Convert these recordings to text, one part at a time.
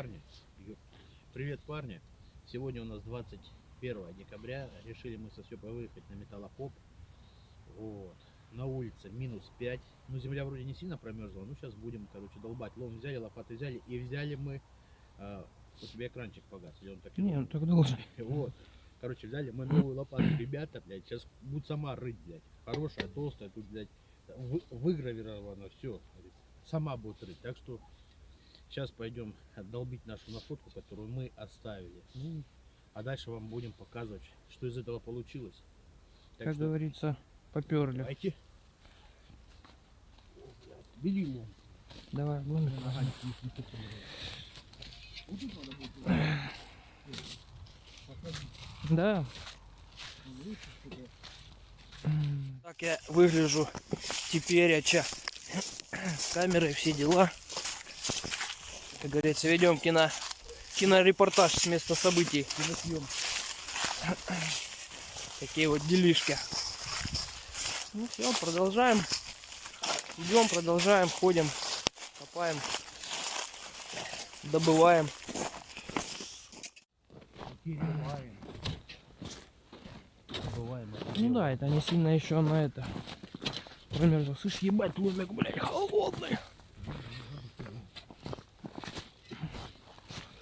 парни. Привет, парни. Сегодня у нас 21 декабря. Решили мы со Степой выехать на металлопоп. Вот. На улице минус 5. Ну, земля вроде не сильно промерзла. Ну, сейчас будем, короче, долбать. Лом взяли, лопаты взяли. И взяли мы... а, у тебя экранчик погас. Или он так и Не, он так должен. Вот. Короче, взяли мы новую лопату. Ребята, блядь, сейчас будут сама рыть, блядь. Хорошая, толстая. Тут, блядь, вы- выгравировано все. Сама будет рыть. Так что сейчас пойдем долбить нашу находку, которую мы оставили. А дальше вам будем показывать, что из этого получилось. Так Как что говорится, поперли. давайте. Бери лом. Давай, ломик. Ага. Да. Так я выгляжу теперь, а с камерой все дела. Как говорится, ведем кино, кинорепортаж с места событий. Киносъем. Такие вот делишки. Ну все, продолжаем. Идем, продолжаем, ходим, копаем, добываем. Перебываем. Бываем. Ну да, это не сильно еще на это. Промерзло. Слышь, ебать, ломик, блядь, холодный.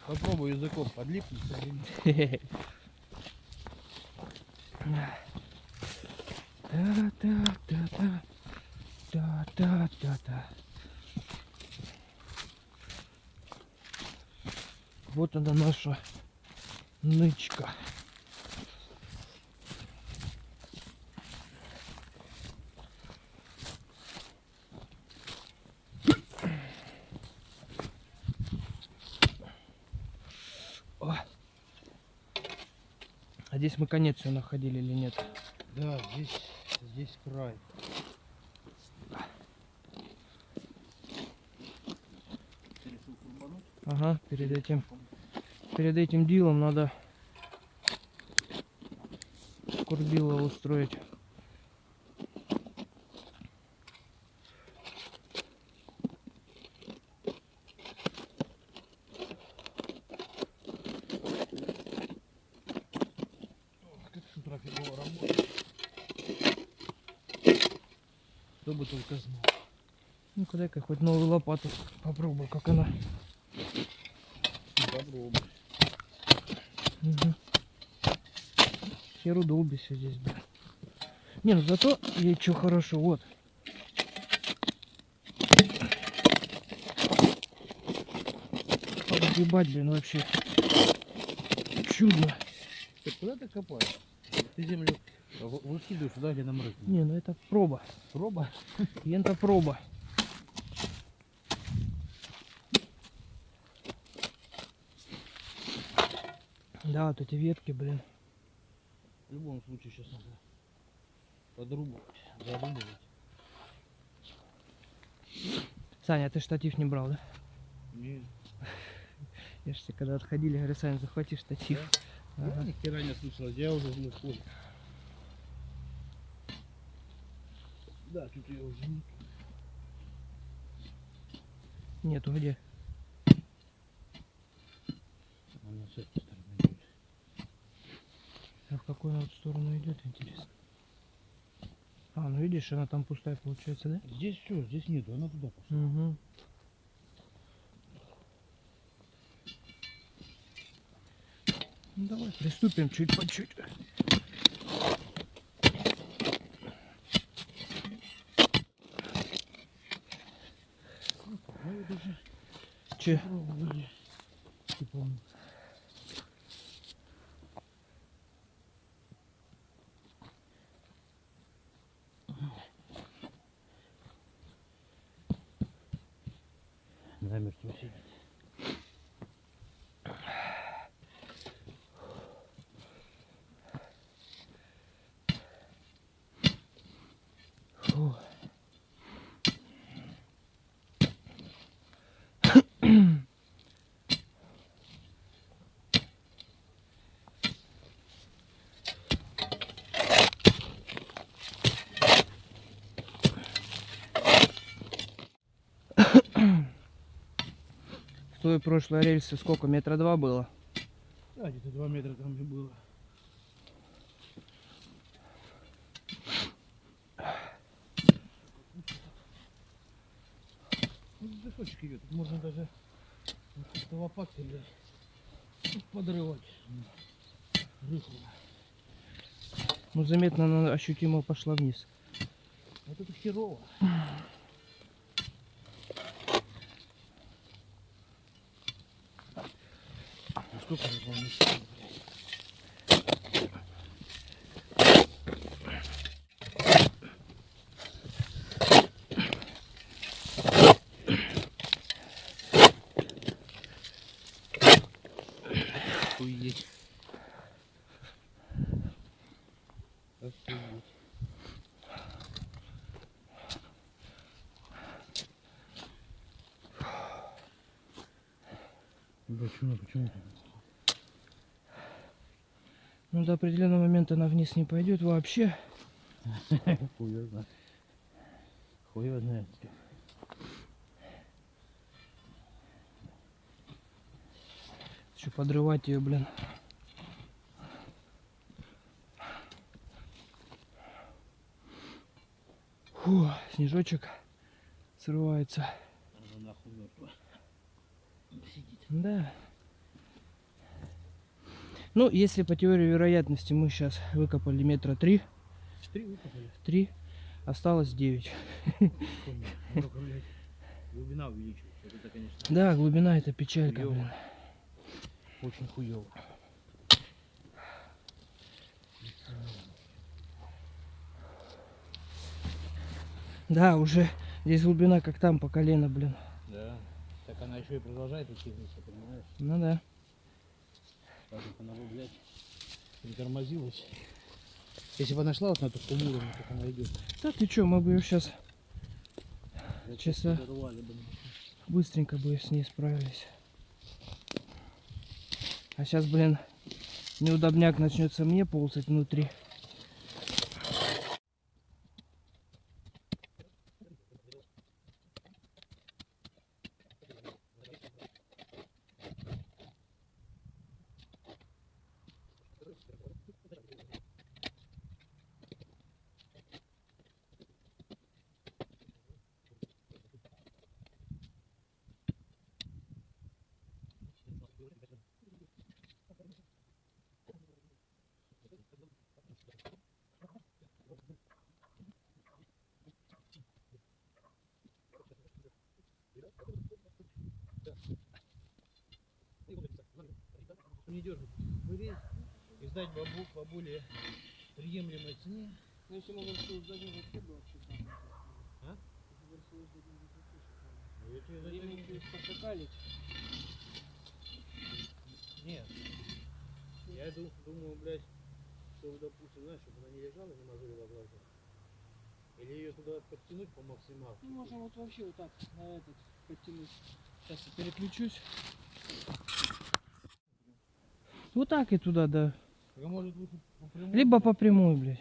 Попробуй языком подлипнуть. Та-та-та-та. Та-та-та-та. Вот она наша нычка. А здесь мы конец все находили или нет? Да, здесь, здесь край. Ага, перед этим перед этим делом надо курбило устроить. Как с утра фигово работает. Кто бы только знал. Ну-ка дай-ка хоть новую лопату попробую, как она. Попробуй. Угу. Херу долбися здесь, бля. Не, ну зато ей что хорошо, вот. Ебать, блин, вообще. Чудно. Ты куда ты копаешь? Ты землю вы- выкидываешь туда, где нам рыть. Не, ну это проба. Проба. Ента проба. Да, вот эти ветки, блин. В любом случае сейчас надо подрубывать, зарубывать. Саня, а ты штатив не брал, да? Не, Я же тебе когда отходили, говорю, Саня, захвати штатив. я Ага. ни хера не слышал, я уже не понял. Да, тут я уже не Нету где? Она с этой стороны идет. А в какую она вот сторону идет, интересно? А, ну видишь, она там пустая получается, да? Здесь все, здесь нету, она туда пошла. Угу. Ну давай, приступим чуть по чуть. Мы вот уже Че? пробовали. Он Замертво сидит. Фу. Той прошлой рельсы сколько? Метра два было? Да, где-то 2 метра там и было. Ну, песочек идет. Можно даже лопаткой, блядь, подрывать. Рыхло. Ну, заметно, она ощутимо пошла вниз. Вот это херово. Ну, сколько же вам не сильно, блядь? Охуеть. Охуеть. Почему, почему? До определенного момента она вниз не пойдет вообще. Знает. Знает. Еще подрывать ее, блин. Фу, снежочек срывается. Она нахуй мертва. Сидит. Да. Ну, если по теории вероятности мы сейчас выкопали метра три, Три выкопали. три, осталось девять. Ну, глубина увеличивается. Вот Это, конечно, Да, глубина это печалька, Хуёво. блин. очень хуево. Да, уже здесь глубина как там по колено, блин. Да. Так она еще и продолжает идти вниз, понимаешь? Ну да. Так как она бы, блядь, притормозилась. Если бы она шла вот на ту уровень, как она идет. Да ты чё, мы бы ее сейчас вот Часа. бы. быстренько бы с ней справились. А сейчас, блин, неудобняк начнется мне ползать внутри. Не дергать. Вырезь и сдать бабу по более приемлемой цене. Ну, если мы вообще сдадим, вообще бы вообще А? Ну, я тебе за это- пошакалить. Нет. Я ду- думаю, блядь, что, допустим, знаешь, чтобы она не лежала, не мозолила глаза. Или ее туда подтянуть по максималке. Ну, можем вот вообще вот так на этот подтянуть. Сейчас я переключусь. Вот так и туда, да. А может по? Либо по прямой, блядь.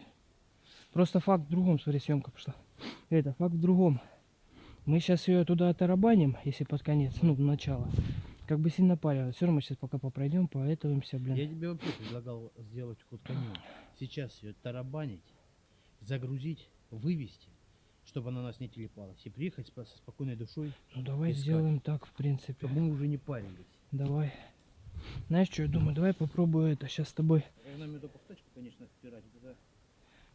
Просто факт в другом, смотри, съемка пошла. Это, факт в другом. Мы сейчас ее туда оторабаним, если под конец, ну, в начало. Как бы сильно парило. Все равно сейчас пока попройдем, поэтовимся, блин. Я тебе вообще предлагал сделать ход конем. Сейчас ее тарабанить, загрузить, вывести, чтобы она нас не телепалась. И приехать со спокойной душой, Ну давай искать. сделаем так, в принципе. чтобы мы уже не парились. Давай. Знаешь что, я думаю, давай попробую это сейчас с тобой. Нам эту конечно, впирать, это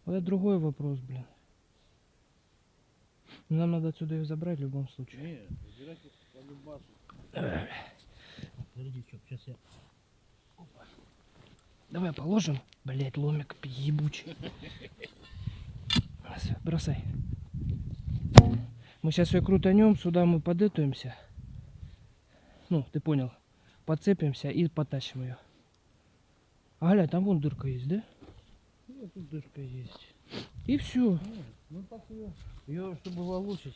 Вот это другой вопрос, блин. Но Нам надо отсюда ее забрать в любом случае. Нет, выбирать их по любасу. Подожди, чё, сейчас я... Давай положим. Блять, ломик ебучий. Бросай. Мы сейчас ее крутанем, сюда мы подэтуемся. Ну, ты понял. Подцепимся и потащим ее. А гля, там вон дырка есть, да? Ну, тут дырка есть. И все. Нет, ну так ее, ее чтобы волочить.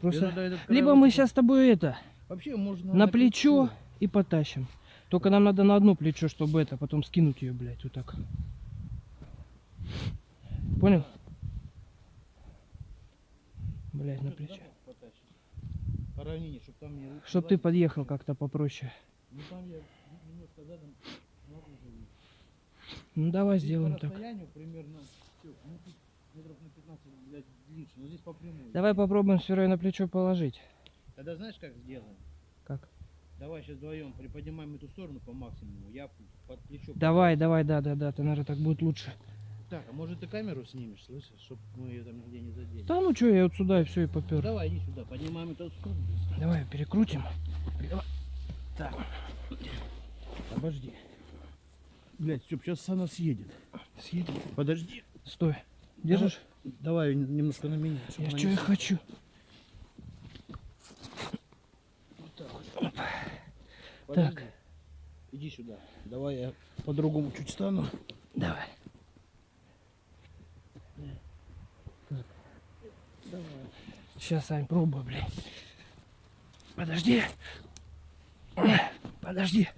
Просто. этот Либо мы сейчас с тобой это Вообще можно на плечо и потащим. Только нам надо на одно плечо, чтобы это потом скинуть ее, блядь, вот так. Понял? Блядь, на плечо. по равнине, чтобы там не... Чтоб ты подъехал как-то попроще. Ну там я немножко задом наружу. Ну давай Здесь сделаем так. примерно, ну тут метров на 15, блядь, по. Давай попробуем все на плечо положить. Тогда знаешь, как сделаем? Как? Давай сейчас вдвоем приподнимаем эту сторону по максимуму, я под плечо. Давай, давай, да, да, да, ты, наверное, так будет лучше. Так, а может ты камеру снимешь, слышишь, чтобы мы ее там нигде не задели? Да ну что, я вот сюда и все и попер. Давай, иди сюда, поднимаем эту сторону. Давай перекрутим. Так. Обожди. Блять, все, сейчас она съедет. Съедем. Подожди. Стой. Держишь? Давай немножко на меня. Я что я хочу. Подожди. Иди сюда. Давай я по-другому чуть стану. Давай. Давай. Сейчас, Ань, пробуй, блин. Подожди. Подожди.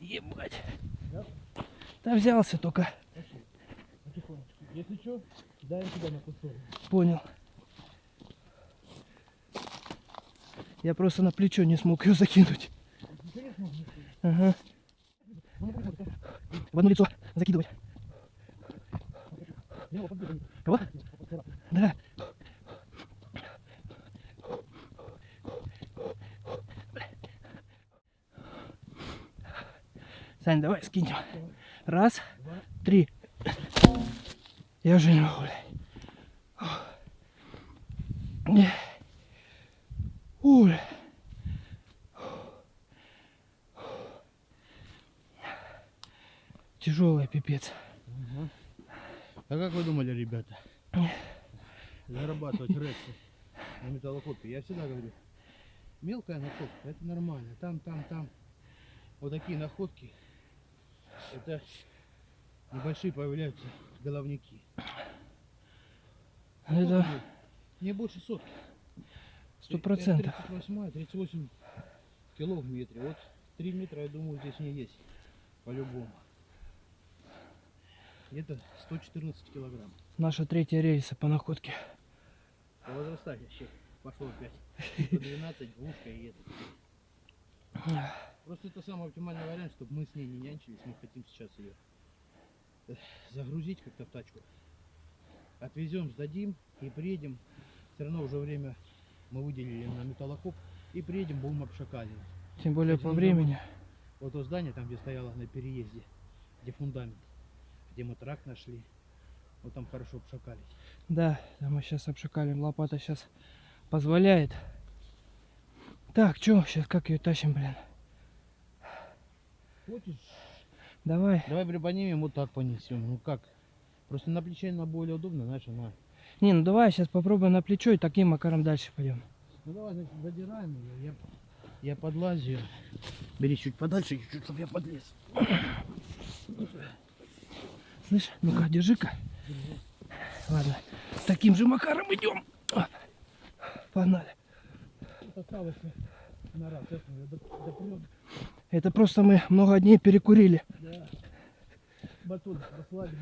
Ебать. Да взялся только. Если что, дай сюда на сторону. Понял. Я просто на плечо не смог ее закинуть. Ага. В одно лицо закидывать. Кого? Да. Сань, давай скинем. Раз, три. Я уже не могу, блядь. Ой. Тяжелый пипец. А как вы думали, ребята? Зарабатывать рексы на металлокопе. Я всегда говорю, мелкая находка, это нормально. Там, там, там. Вот такие находки. Это небольшие появляются головники. Это Не больше сотки. сто процентов. 38, 38 кило в метре. Вот 3 метра, я думаю, здесь не есть. По-любому. Где-то 114 килограмм. Наша третья рейса по находке. По возрастающей пошло опять. 112, двушка и это. Просто это самый оптимальный вариант, чтобы мы с ней не нянчились. Мы хотим сейчас ее загрузить как-то в тачку. Отвезем, сдадим и приедем. Все равно уже время мы выделили на металлокоп. И приедем, будем обшакаливать. Тем более Кстати, по времени. Вот то здание, там где стояло на переезде, где фундамент, где мы трак нашли. Вот там хорошо обшакались. Да, да мы сейчас обшикалим. Лопата сейчас позволяет. Так, что, сейчас как ее тащим, блин? Хочешь? Давай. Давай приподнимем, вот так понесем. Ну как? Просто на плече она более удобно, знаешь, она. Не, ну давай сейчас попробуем на плечо и таким макаром дальше пойдем. Ну давай, значит, задираем ее. Я, я подлазю. Бери чуть подальше, чуть-чуть, чтобы я подлез. Слышь, ну-ка, держи-ка. Ладно, таким же макаром идем. Погнали. Осталось на раз. Сейчас мы доп- допрем. Это просто мы много дней перекурили. Да. Батон расслабили.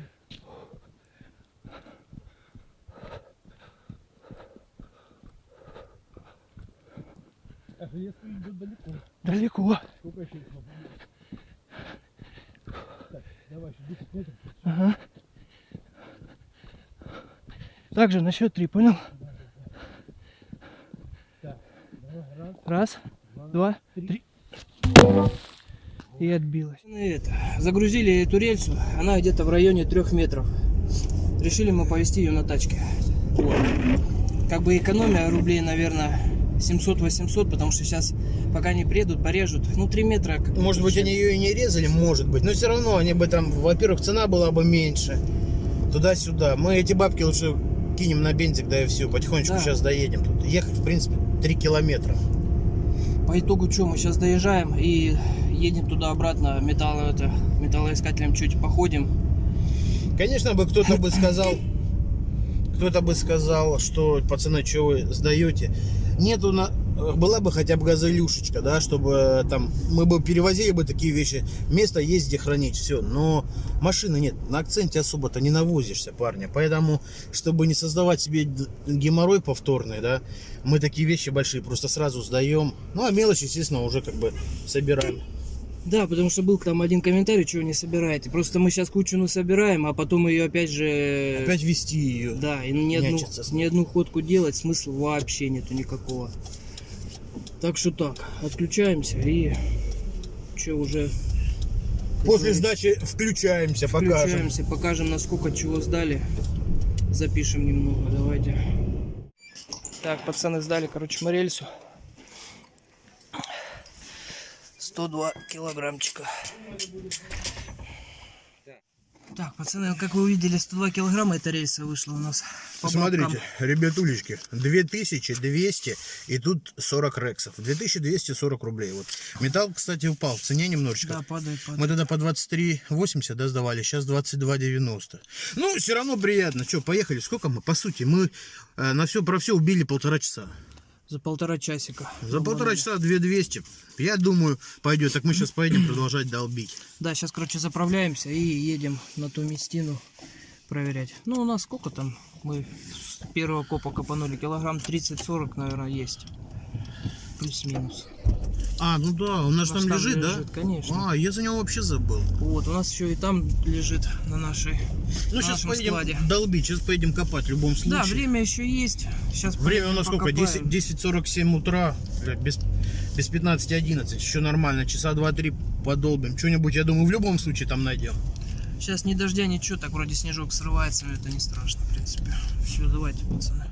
А идет далеко. Далеко. Сколько еще их? Так, давай еще 10 метров. Ага. Также на счет три, понял? Так, давай, раз, Раз, два, два, три. три. И отбилась. Это, загрузили эту рельсу, она где-то в районе трех метров. Решили мы повезти ее на тачке. Вот. Как бы экономия рублей, наверное, 700-800, потому что сейчас, пока не приедут, порежут. Ну, 3 метра. как- Может быть, они ее и не резали, может быть. Но все равно они бы там, во-первых, цена была бы меньше. Туда-сюда. Мы эти бабки лучше кинем на бензик, да и все. Потихонечку Да. сейчас доедем. Тут ехать, в принципе, 3 километра. По итогу что, мы сейчас доезжаем и едем туда-обратно металло, это, металлоискателем чуть походим. Конечно бы кто-то бы сказал, кто-то бы сказал, что, пацаны, что вы сдаете. Нету на была бы хотя бы газелюшечка, да, чтобы э, там мы бы перевозили бы такие вещи. Место есть где хранить, все. Но машины нет. На акценте особо-то не навозишься, парня. Поэтому, чтобы не создавать себе геморрой повторный, да, мы такие вещи большие просто сразу сдаем. Ну, а мелочь, естественно, уже как бы собираем. Да, потому что был там один комментарий, чего не собираете. Просто мы сейчас кучу насобираем, а потом ее опять же... Опять вести ее. Да, и ни одну, ни одну ходку делать смысла вообще нету никакого. Так что так, отключаемся и что уже После сдачи включаемся, покажем. включаемся, покажем насколько чего сдали. Запишем немного, давайте. Так, пацаны сдали, короче, мы рельсу. 102 килограммчика. Так, пацаны, как вы увидели, 102 килограмма эта рельса вышла у нас. по Смотрите, бабкам. ребятулечки, 2200 и тут 40 рексов. 2240 рублей. Вот. Металл, кстати, упал в цене немножечко. Да, падает, падает. Мы тогда по 23,80 да, сдавали, сейчас 22,90. Ну, все равно приятно. Что, поехали? Сколько мы? По сути, мы э, на все про все убили полтора часа. За полтора часика. За полтора часа 2200. Я думаю, пойдет. Так мы сейчас поедем продолжать долбить. Да, сейчас, короче, заправляемся и едем на ту местину проверять. Ну, у нас сколько там? Мы с первого копа копанули. Килограмм 30-40, наверное, есть. Плюс-минус. А, ну да, у нас У нас там там лежит, да? лежит, конечно. А, я за него вообще забыл. Вот, у нас еще и там лежит на нашей... Ну, на сейчас поедем складе. долбить, сейчас поедем копать в любом случае. Да, время еще есть. Сейчас Время у нас сколько? 10 покопаем. 10.47 утра, бля, без, без 15.11, еще нормально, часа 2-3 подолбим. Что-нибудь, я думаю, в любом случае там найдем. Сейчас ни дождя, ничего, так вроде снежок срывается, но это не страшно, в принципе. Все, давайте, пацаны.